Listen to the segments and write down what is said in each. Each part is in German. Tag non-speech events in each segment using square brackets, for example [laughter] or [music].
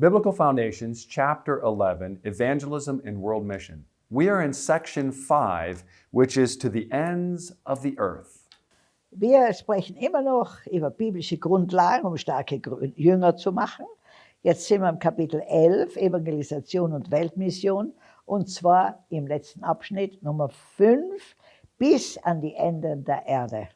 Biblical Foundations, Chapter 11, Evangelism and World Mission. We are in section 5, which is to the ends of the earth. Wir sprechen immer noch über biblische Grundlagen, um starke Jünger zu machen. Jetzt sind wir im Kapitel 11, Evangelisation und Weltmission, und zwar im letzten Abschnitt Nummer 5 bis an die Enden der Erde.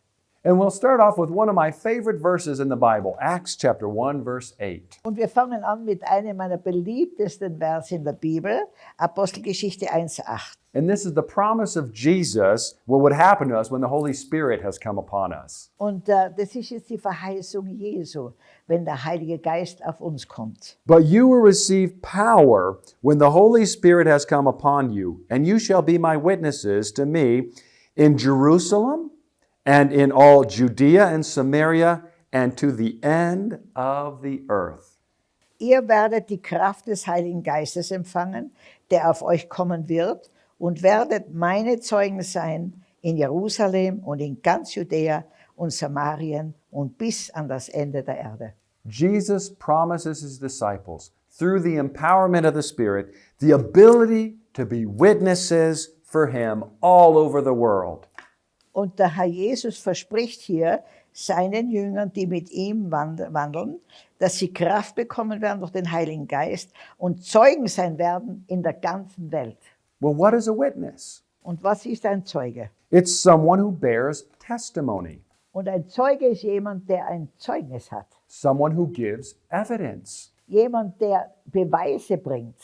And we'll start off with one of my favorite verses in the Bible, Acts chapter 1, verse 8. Und wir fangen an mit einem meiner beliebtesten Verse in der Bibel, Apostelgeschichte 1,8. And this is the promise of Jesus, what would happen to us when the Holy Spirit has come upon us. Und äh, das ist jetzt die Verheißung Jesu, wenn der Heilige Geist auf uns kommt. But you will receive power when the Holy Spirit has come upon you, and you shall be my witnesses to me in Jerusalem and in all Judea and Samaria and to the end of the earth. Ihr werdet die Kraft des Heiligen Geistes empfangen, der auf euch kommen wird, und werdet meine Zeugen sein in Jerusalem und in ganz Judäa und Samarien und bis an das Ende der Erde. Jesus promises his disciples, through the empowerment of the Spirit, the ability to be witnesses for him all over the world. Und der Herr Jesus verspricht hier seinen Jüngern, die mit ihm wand- wandeln, dass sie Kraft bekommen werden durch den Heiligen Geist und Zeugen sein werden in der ganzen Welt. Well, what is a witness? Und was ist ein Zeuge? It's someone who bears testimony, Und ein Zeuge ist jemand, der ein Zeugnis hat. someone who gives evidence. Jemand, der Beweise bringt.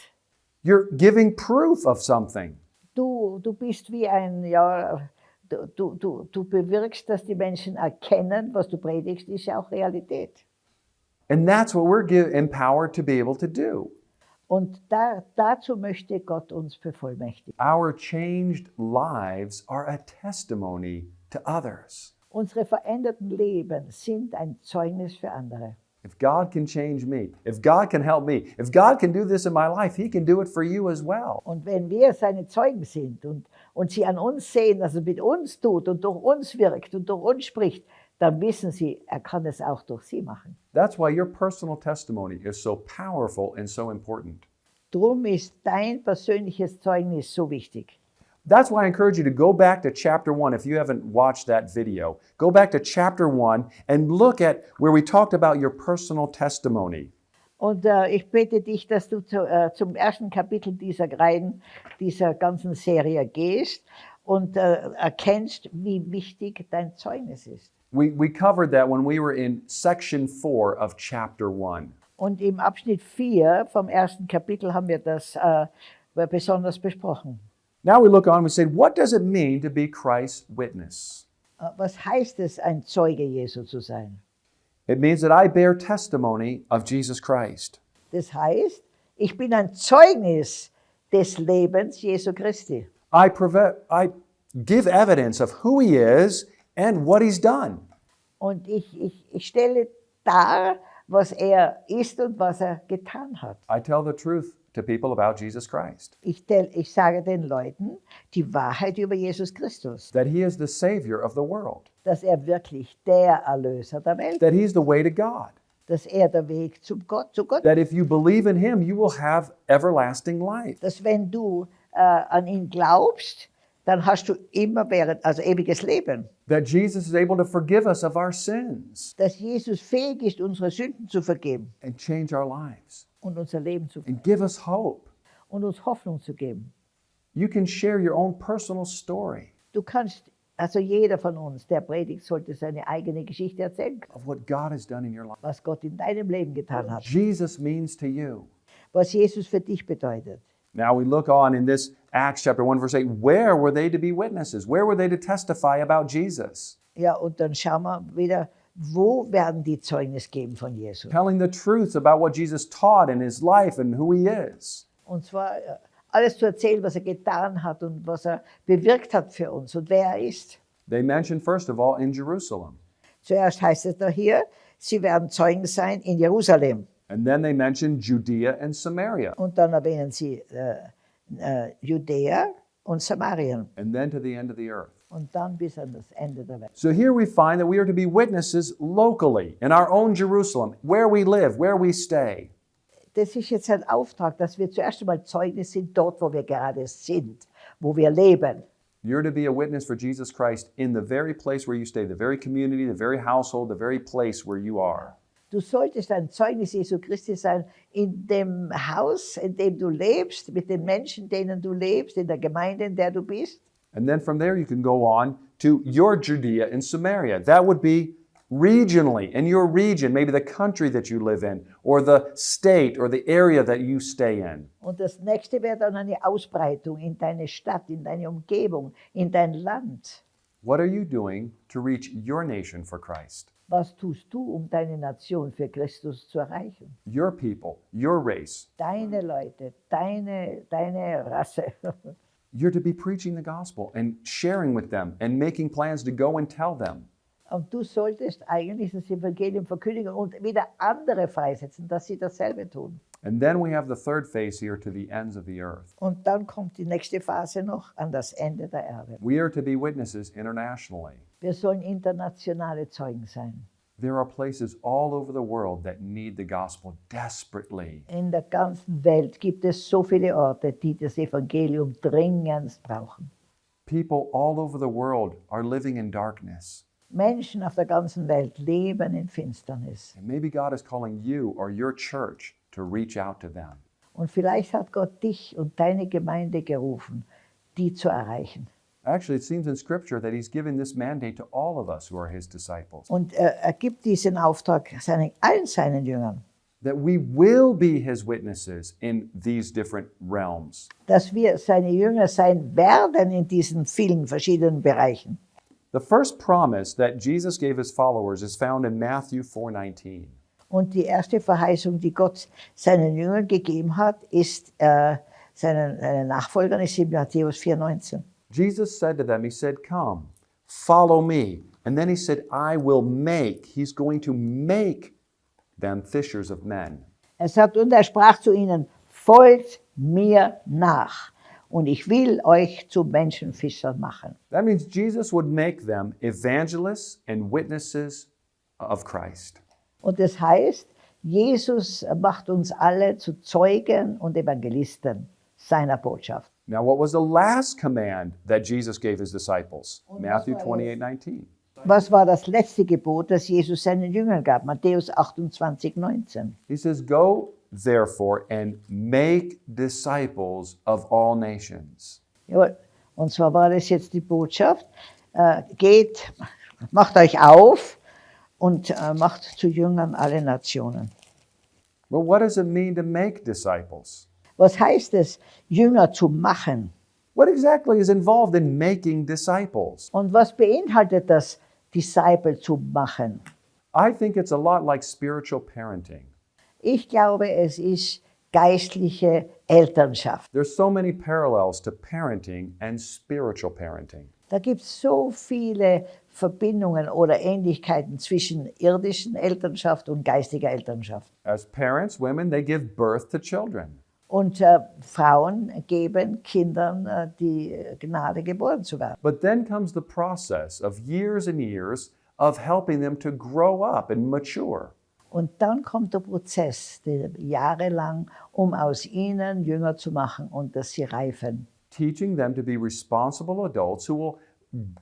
You're giving proof of something. Du, du bist wie ein, ja, du, du, du, bewirkst, dass die Menschen erkennen, was du predigst, ist ja auch Realität. And that's what we're give, empowered to be able to do. Und da, dazu möchte Gott uns bevollmächtigen. Our changed lives are a testimony to others. Unsere veränderten Leben sind ein Zeugnis für andere. If God can change me, if God can help me, if God can do this in my life, He can do it for you as well. Und wenn wir seine Zeugen sind und, und sie an uns sehen, dass er mit uns tut und durch uns wirkt und durch uns spricht, dann wissen sie, er kann es auch durch sie machen. That's why your personal testimony is so powerful and so important. Drum ist dein persönliches Zeugnis so wichtig. That's why I encourage you to go back to chapter one if you haven't watched that video. Go back to chapter one and look at where we talked about your personal testimony. Und äh, ich bitte dich, dass du zu, äh, zum ersten Kapitel dieser Reihen, dieser ganzen Serie gehst und äh, erkennst, wie wichtig dein Zeugnis ist. We, we covered that when we were in section four of chapter one. Und im Abschnitt 4 vom ersten Kapitel haben wir das äh, besonders besprochen. Now we look on and we say, what does it mean to be Christ's witness? Äh, Was heißt es, ein Zeuge Jesu zu sein? It means that I bear testimony of Jesus Christ. Das heißt, ich bin ein Zeugnis des Lebens Jesu Christi. I, I give evidence of who he is and what he's done. Und ich, ich, ich stelle dar, was er ist und was er getan hat. I tell the truth to people about Jesus Christ, Ich, tell, ich sage den Leuten die Wahrheit über Jesus Christus, that he is the Savior of the world, dass er wirklich der Erlöser der Welt, that he's the way to God, dass er der Weg zum Gott, zu Gott that if you believe in him, you will have everlasting life. dass wenn du äh, an ihn glaubst, dann hast du immer während, also ewiges Leben. That Jesus is able to forgive us of our sins Dass Jesus fähig ist, unsere Sünden zu vergeben. and change our lives und unser Leben zu and give us hope. und uns Hoffnung zu geben. You can share your own personal story Du kannst, also jeder von uns, der predigt, sollte seine eigene Geschichte erzählen, of what God has done in your life. was Gott in deinem Leben getan hat, Jesus means to you. was Jesus für dich bedeutet. Now we look on in this Acts chapter 1, verse 8. Where were they to be witnesses? Where were they to testify about Jesus? Ja, und dann schauen wir wieder, wo werden die Zeugnis geben von Jesus? Telling the truth about what Jesus taught in his life and who he is. Und zwar äh, alles zu erzählen, was er getan hat und was er bewirkt hat für uns und wer er ist. They mention, first of all, in Jerusalem. Zuerst heißt es da hier, sie werden Zeugen sein in Jerusalem. And then they mention Judea and Samaria. Und dann erwähnen sie äh, äh, Judäa und Samarien. And then to the end of the earth. Und dann bis an das Ende der Welt. So here we find that we are to be witnesses locally, in our own Jerusalem, where we live, where we stay. das ist jetzt ein Auftrag, dass wir zuerst einmal Zeugnis sind dort, wo wir gerade sind, wo wir leben. You're to be a witness for Jesus Christ in the very place where you stay, the very community, the very household, the very place where you are. Du solltest ein Zeugnis Jesu Christi sein in dem Haus, in dem du lebst, mit den Menschen, denen du lebst, in der Gemeinde, in der du bist. And then from there, you can go on to your Judea and Samaria. That would be regionally, in your region, maybe the country that you live in, or the state or the area that you stay in. Und das nächste wäre dann eine Ausbreitung in deine Stadt, in deine Umgebung, in dein Land. What are you doing to reach your nation for Christ? Was tust du, um deine Nation für Christus zu erreichen? Your people, your race. Deine Leute, deine, deine Rasse. [laughs] You're to be preaching the gospel and sharing with them and making plans to go and tell them. Und du solltest eigentlich das Evangelium verkündigen und wieder andere freisetzen, dass sie dasselbe tun. And then we have the third phase here to the ends of the earth. Und dann kommt die nächste Phase noch an das Ende der Erde. We are to be witnesses internationally. Wir sollen internationale Zeugen sein. There are places all over the world that need the gospel desperately. In der ganzen Welt gibt es so viele Orte, die das Evangelium dringend brauchen. People all over the world are living in darkness. Menschen auf der ganzen Welt leben in Finsternis. And maybe God is calling you or your church to reach out to them. Und vielleicht hat Gott dich und deine Gemeinde gerufen, die zu erreichen. Actually, it seems in Scripture that He's given this mandate to all of us who are His disciples. Und er, er gibt diesen Auftrag seinen, allen seinen Jüngern, That we will be His witnesses in these different realms. dass wir seine Jünger sein werden in diesen vielen verschiedenen Bereichen. The first promise that Jesus gave His followers is found in Matthew 4:19. Und die erste Verheißung, die Gott seinen Jüngern gegeben hat, ist äh, seinen, seinen Nachfolgern, ist in Matthäus 4,19. Jesus said to them, He said, Come, follow me. And then He said, I will make. He's going to make them fishers of men. Er sagt, und er sprach zu ihnen, folgt mir nach und ich will euch zu Menschenfischern machen. That means Jesus would make them evangelists and witnesses of Christ. Und das heißt, Jesus macht uns alle zu Zeugen und Evangelisten seiner Botschaft. Now, what was the last command that Jesus gave his disciples? Matthew 28 19. Was war das letzte Gebot, das Jesus seinen Jüngern gab? Matthäus 28, 19. He says, Go therefore and make disciples of all nations. Jawohl. Und zwar war das jetzt die Botschaft, äh, geht, macht euch auf und äh, macht zu Jüngern alle Nationen. Well, what does it mean to make disciples? Was heißt es, Jünger zu machen? What exactly is involved in making disciples? Und was beinhaltet das, Disciple zu machen? I think it's a lot like spiritual parenting. Ich glaube, es ist geistliche Elternschaft. There's so many parallels to parenting and spiritual parenting. Da gibt es so viele Verbindungen oder Ähnlichkeiten zwischen irdischen Elternschaft und geistiger Elternschaft. As parents, women, they give birth to children. Und äh, Frauen geben Kindern äh, die Gnade, geboren zu werden. But then comes the process of years and years of helping them to grow up and mature. Und dann kommt der Prozess, der jahrelang, um aus ihnen Jünger zu machen und dass sie reifen. Teaching them to be responsible adults who will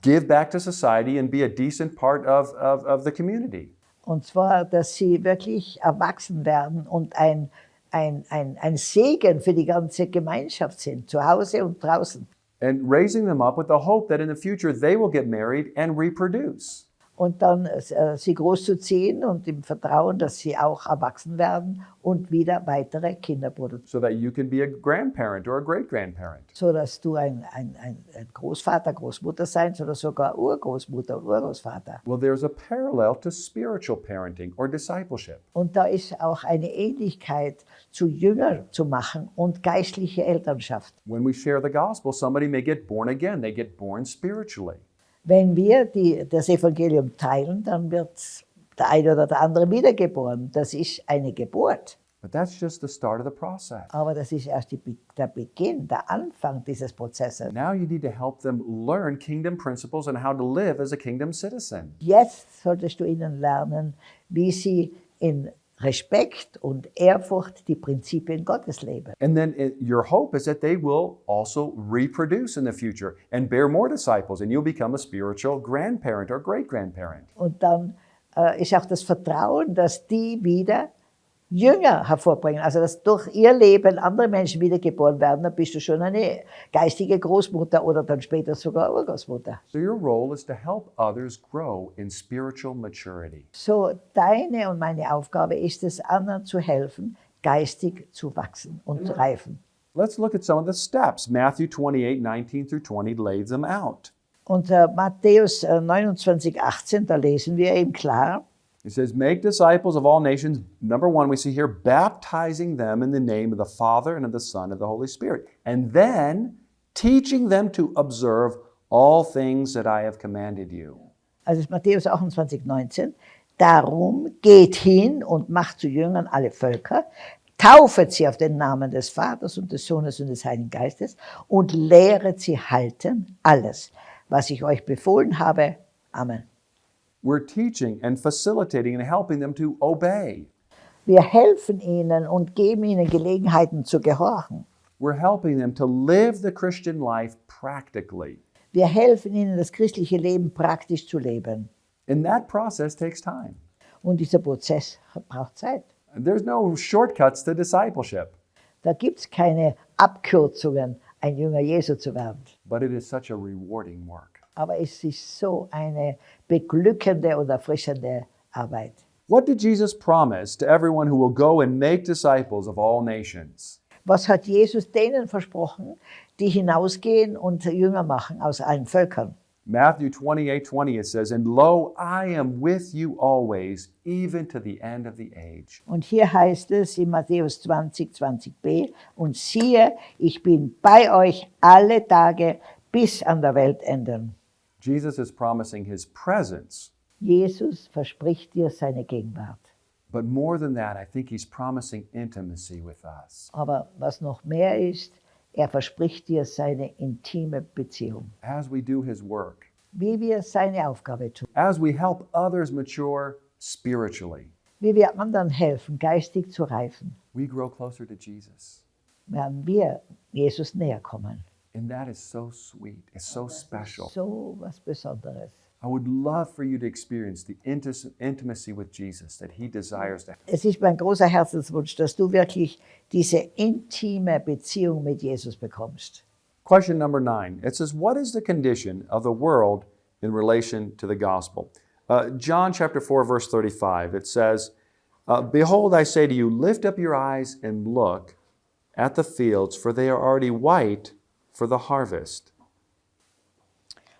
give back to society and be a decent part of, of, of the community. Und zwar, dass sie wirklich erwachsen werden und ein, ein, ein, ein Segen für die ganze Gemeinschaft sind, zu Hause und draußen. And raising them up with the hope that in the future they will get married and reproduce. Und dann äh, sie großzuziehen und im Vertrauen, dass sie auch erwachsen werden und wieder weitere Kinder produzieren. so that you can be a grandparent or a great grandparent. So dass du ein, ein, ein ein Großvater, Großmutter sein oder sogar Urgroßmutter, Urgroßvater. Well, there's a parallel to spiritual parenting or discipleship. Und da ist auch eine Ähnlichkeit zu Jünger zu machen und geistliche Elternschaft. When we share the gospel, somebody may get born again, they get born spiritually. Wenn wir die, das Evangelium teilen, dann wird der eine oder der andere wiedergeboren. Das ist eine Geburt. But that's just the start of the process. Aber das ist erst die, der Beginn, der Anfang dieses Prozesses. Now you need to help them learn kingdom principles and how to live as a kingdom citizen. Jetzt solltest du ihnen lernen, wie sie in Respekt und Ehrfurcht die Prinzipien Gottes leben. And then your hope is that they will also reproduce in the future and bear more disciples, and you'll become a spiritual grandparent or great grandparent. Und dann äh, ist auch das Vertrauen, dass die wieder Jünger hervorbringen. Also dass durch ihr Leben andere Menschen wiedergeboren werden, dann bist du schon eine geistige Großmutter oder dann später sogar Urgroßmutter. So your role is to help others grow in spiritual maturity. So deine und meine Aufgabe ist es, anderen zu helfen, geistig zu wachsen und zu reifen. Let's look at some of the steps. Matthew 28, 19 through 20 lays them out. Und äh, Matthäus äh, 29, 18, da lesen wir eben klar, It says, Make disciples of all nations. Number one, we see here, baptizing them in the name of the Father and of the Son and of the Holy Spirit. And then teaching them to observe all things that I have commanded you. also ist Matthäus 28, 19, darum geht hin und macht zu Jüngern alle Völker, taufet sie auf den Namen des Vaters und des Sohnes und des Heiligen Geistes und lehret sie halten alles, was ich euch befohlen habe. Amen. We're teaching and facilitating and helping them to obey. Wir helfen ihnen und geben ihnen Gelegenheiten zu gehorchen. We're helping them to live the Christian life practically. Wir helfen ihnen, das christliche Leben praktisch zu leben. And that process takes time. Und dieser Prozess braucht Zeit. There's no shortcuts to discipleship, Da gibt es keine Abkürzungen, ein Jünger Jesu zu werden. but it is such a rewarding work. Aber es ist so eine beglückende und erfrischende Arbeit. What did Jesus promise to everyone who will go and make disciples of all nations? Was hat Jesus denen versprochen, die hinausgehen und Jünger machen aus allen Völkern? Matthew 28 20, it says, And lo, I am with you always, even to the end of the age. Und hier heißt es in Matthäus 20, 20b, und siehe, ich bin bei euch alle Tage bis an der Weltenden. Jesus is promising his presence, Jesus verspricht dir seine Gegenwart. but more than that, I think he's promising intimacy with us. Aber was noch mehr ist, er verspricht dir seine intime Beziehung. As we do his work, Wie wir seine Aufgabe tun, as we help others mature spiritually, wie wir anderen helfen, geistig zu reifen, we grow closer to Jesus. werden wir Jesus näher kommen. And that is so sweet. It's so special. So Besonderes. I would love for you to experience the intimacy with Jesus that he desires to have. Es ist mein großer Herzenswunsch, dass du wirklich diese intime Beziehung mit Jesus bekommst. Question number nine. It says, What is the condition of the world in relation to the gospel? Uh, John chapter 4, verse 35, it says, uh, Behold, I say to you, lift up your eyes and look at the fields, for they are already white for the harvest.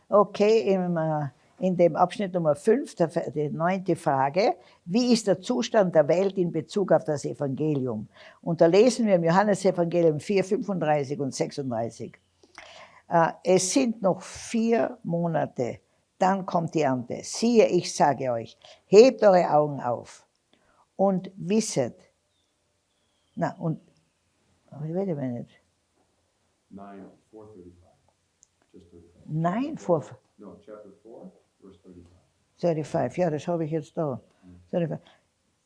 Okay, im, äh, in dem Abschnitt Nummer 5, der, die neunte Frage, wie ist der Zustand der Welt in Bezug auf das Evangelium? Und da lesen wir im Johannesevangelium 4, 35 und 36. Äh, es sind noch vier Monate, dann kommt die Ernte. Siehe, ich sage euch, hebt eure Augen auf und wisset, na, und, wait a minute, 9, 435. Just 35. nein, vor, No, chapter 4, verse 35. 35, ja, das habe ich jetzt da. 35.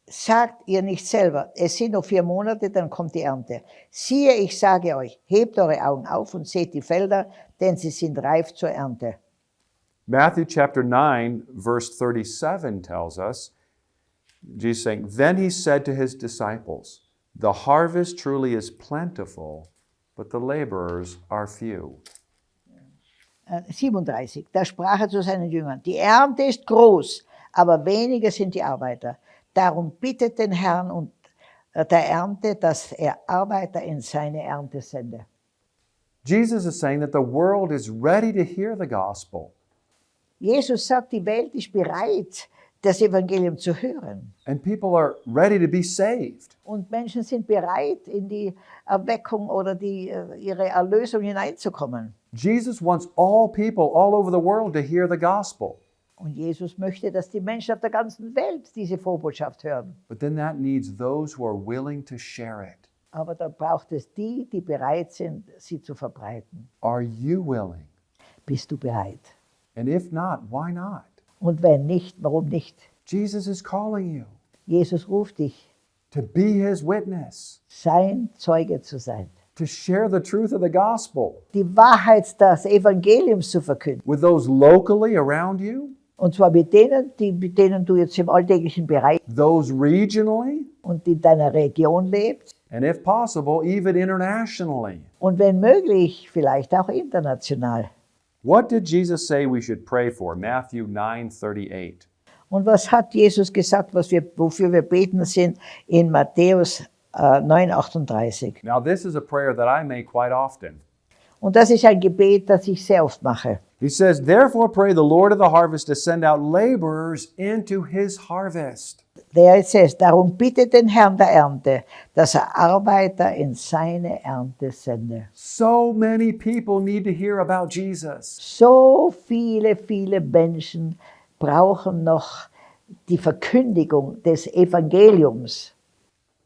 Sagt ihr nicht selber, es sind noch vier Monate, dann kommt die Ernte. Siehe, ich sage euch, hebt eure Augen auf und seht die Felder, denn sie sind reif zur Ernte. Matthew chapter 9, verse 37 tells us, Jesus saying, Then he said to his disciples, The harvest truly is plentiful, but the laborers are few. Äh, 37. Da sprach er zu seinen Jüngern, die Ernte ist groß, aber wenige sind die Arbeiter. Darum bittet den Herrn und äh, der Ernte, dass er Arbeiter in seine Ernte sende. Jesus is saying that the world is ready to hear the gospel, Jesus sagt, die Welt ist bereit, das Evangelium zu hören. and people are ready to be saved. Und Menschen sind bereit, in die Erweckung oder die, äh, ihre Erlösung hineinzukommen. Jesus wants all people all over the world to hear the gospel. Und Jesus möchte, dass die Menschen auf der ganzen Welt diese Vorbotschaft hören. But then that needs those who are willing to share it. Aber da braucht es die, die bereit sind, sie zu verbreiten. Are you willing? Bist du bereit? And if not, why not? Und wenn nicht, warum nicht? Jesus is calling you. Jesus ruft dich. to be his witness, sein Zeuge zu sein. to share the truth of the gospel Die Wahrheit des Evangeliums zu verkünden. with those locally around you, Und zwar mit denen, die, mit denen du jetzt im alltäglichen Bereich those regionally, und in deiner Region lebst. and if possible, even internationally. Und wenn möglich, vielleicht auch international. What did Jesus say we should pray for? Matthew 9:38. Und was hat Jesus gesagt, was wir, wofür wir beten sind in Matthäus äh, 9,38? Now, this is a prayer that I make quite often. Und das ist ein Gebet, das ich sehr oft mache. He says, Therefore pray the Lord of the harvest to send out laborers into his harvest. Der says, darum bitte den Herrn der Ernte, dass er Arbeiter in seine Ernte sende. So many people need to hear about Jesus. So viele, viele Menschen brauchen noch die Verkündigung des Evangeliums.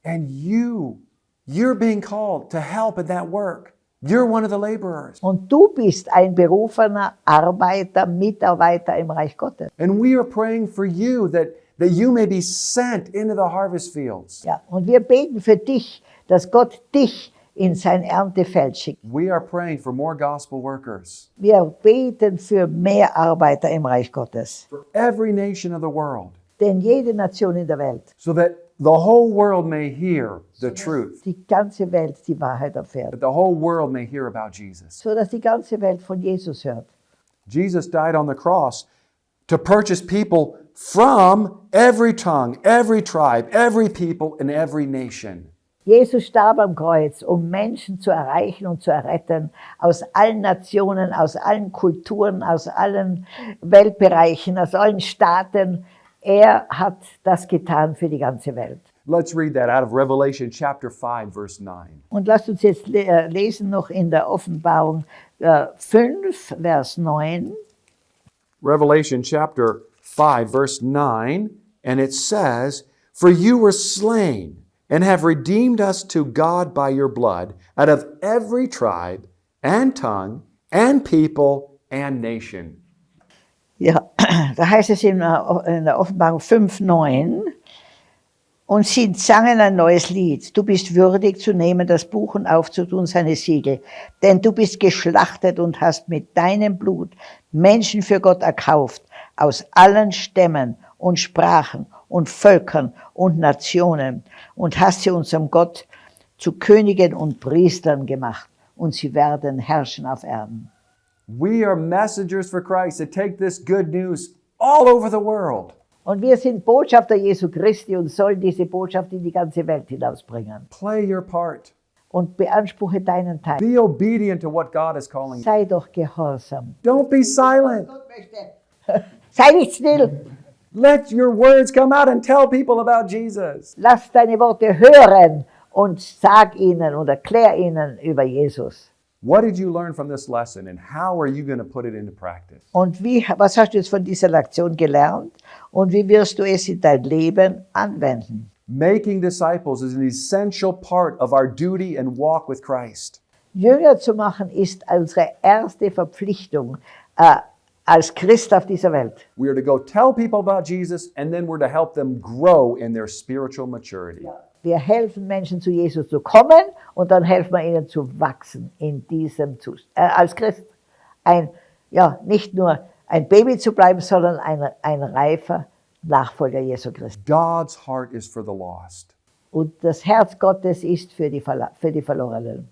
And you, you're being called to help in that work. You're one of the laborers. Und du bist ein berufener Arbeiter, Mitarbeiter im Reich Gottes. And we are praying for you that, that you may be sent into the harvest fields. Ja, und wir beten für dich, dass Gott dich in sein Erntefeld schickt. We are praying for more gospel workers Wir beten für mehr Arbeiter im Reich Gottes. for every nation of the world Denn jede Nation in der Welt, so that the whole world may hear the truth, die ganze Welt die Wahrheit erfährt. that the whole world may hear about Jesus. So dass die ganze Welt von Jesus hört. Jesus died on the cross to purchase people from every tongue, every tribe, every people, and every nation. Jesus starb am Kreuz, um Menschen zu erreichen und zu erretten aus allen Nationen, aus allen Kulturen, aus allen Weltbereichen, aus allen Staaten. Er hat das getan für die ganze Welt. Let's read that out of Revelation chapter 5, verse 9. Und lasst uns jetzt äh, lesen noch in der Offenbarung äh, 5, Vers 9. Revelation chapter 5, verse 9, and it says, For you were slain and have redeemed us to God by your blood out of every tribe and tongue and people and nation. Ja, da heißt es in der, Offenbarung 5, 9. Und sie sangen ein neues Lied. Du bist würdig zu nehmen das Buch und aufzutun seine Siegel. Denn du bist geschlachtet und hast mit deinem Blut Menschen für Gott erkauft. Aus allen Stämmen und Sprachen und Völkern und Nationen. Und hast sie unserem Gott zu Königen und Priestern gemacht. Und sie werden herrschen auf Erden. We are messengers for Christ to take this good news all over the world. Und wir sind Botschafter Jesu Christi und sollen diese Botschaft in die ganze Welt hinausbringen. Play your part. Und beanspruche deinen Teil. Be obedient to what God is calling you. Sei doch gehorsam. Don't be silent. [laughs] Sei nicht still. Let your words come out and tell people about Jesus. Lass deine Worte hören und sag ihnen und erklär ihnen über Jesus. What did you learn from this lesson and how are you going to put it into practice? Und wie, was hast du jetzt von dieser Lektion gelernt? Und wie wirst du es in dein Leben anwenden? Making disciples is an essential part of our duty and walk with Christ. Jünger zu machen ist unsere erste Verpflichtung äh, als Christ auf dieser Welt. We are to go tell people about Jesus and then we're to help them grow in their spiritual maturity. Wir helfen Menschen zu Jesus zu kommen und dann helfen wir ihnen zu wachsen in diesem Zustand. Äh, als Christ ein, ja, nicht nur ein Baby zu bleiben, sondern ein, ein reifer Nachfolger Jesu Christi. God's heart is for the lost, Und das Herz Gottes ist für die, Verla- für die Verlorenen.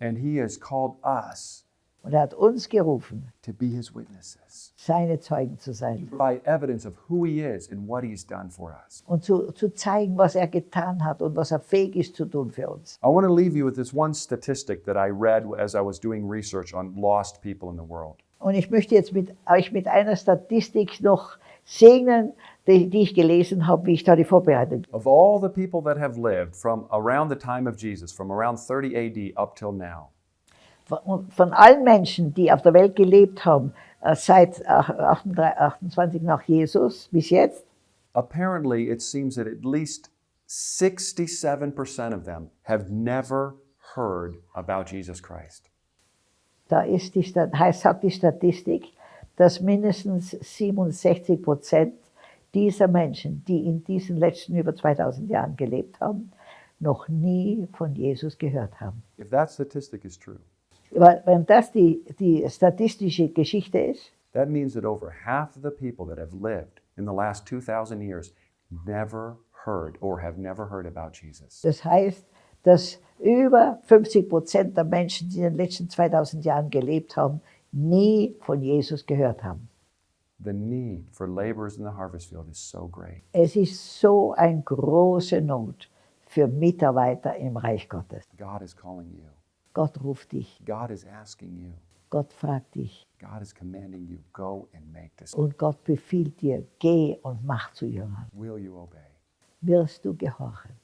and He has called us Und er hat uns gerufen, to be His witnesses, seine Zeugen zu sein provide evidence of who He is and what He's done for us. und zu, zu zeigen, was er getan hat und was er fähig ist zu tun für uns. I want to leave you with this one statistic that I read as I was doing research on lost people in the world. Und ich möchte jetzt mit euch mit einer Statistik noch segnen, die, die ich gelesen habe, wie ich da die vorbereitet Of all the people that have lived from around the time of Jesus, from around 30 AD up till now, Von, allen Menschen, die auf der Welt gelebt haben, äh, seit äh, 28 28 nach Jesus bis jetzt, apparently it seems that at least 67% of them have never heard about Jesus Christ. da ist die, heißt, sagt die Statistik, dass mindestens 67 Prozent dieser Menschen, die in diesen letzten über 2000 Jahren gelebt haben, noch nie von Jesus gehört haben. If that statistic is true, Weil, wenn das die, die statistische Geschichte ist, that means that over half of the people that have lived in the last 2,000 years never heard or have never heard about Jesus. das heißt, dass über 50 Prozent der Menschen, die in den letzten 2000 Jahren gelebt haben, nie von Jesus gehört haben. The need for laborers in the harvest field is so great. Es ist so eine große Not für Mitarbeiter im Reich Gottes. God is calling you. Gott ruft dich, God is asking you. Gott fragt dich God is commanding you, go and make disciples. und Gott befiehlt dir, geh und mach zu Jüngern. Will you obey? Wirst du gehorchen?